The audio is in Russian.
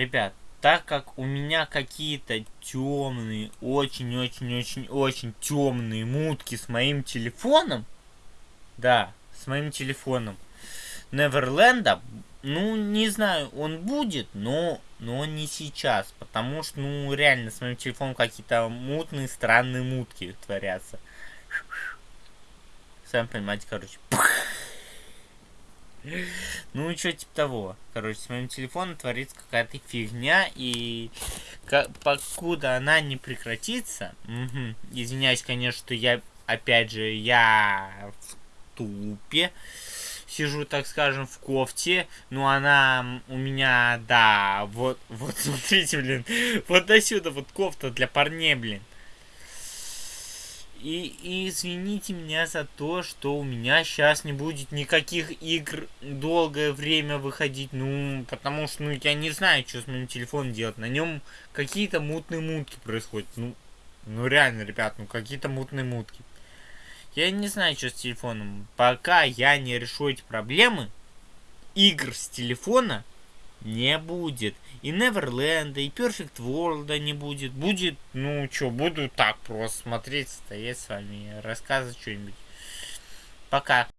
ребят, так как у меня какие-то темные, очень-очень-очень-очень темные мутки с моим телефоном, да, с моим телефоном, Неверленда, ну, не знаю, он будет, но, но не сейчас, потому что, ну, реально, с моим телефоном какие-то мутные, странные мутки творятся. Сами понимаете, короче. Ну, что типа того. Короче, с моим телефоном творится какая-то фигня, и покуда она не прекратится... Угу, извиняюсь, конечно, что я, опять же, я в тупе сижу, так скажем, в кофте, но она у меня, да, вот, вот смотрите, блин, вот до сюда вот кофта для парней, блин. И, и извините меня за то, что у меня сейчас не будет никаких игр долгое время выходить. Ну, потому что, ну, я не знаю, что с моим телефоном делать. На нем какие-то мутные мутки происходят. Ну, ну реально, ребят, ну какие-то мутные мутки. Я не знаю, что с телефоном. Пока я не решу эти проблемы, игр с телефона не будет. И Неверленда, и Perfect World не будет. Будет, ну что, буду так просто смотреть, стоять с вами, рассказывать что-нибудь. Пока.